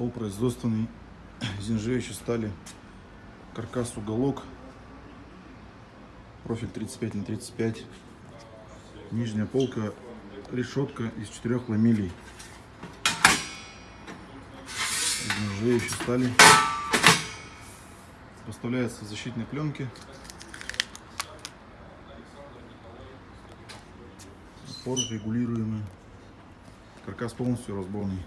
Стол производственный из нержавеющей стали. Каркас уголок. Профиль 35 на 35. Нижняя полка, решетка из четырех ламелей. Из нержавеющей стали. Поставляется в защитной пленке. Опор регулируемый. Каркас полностью разборный.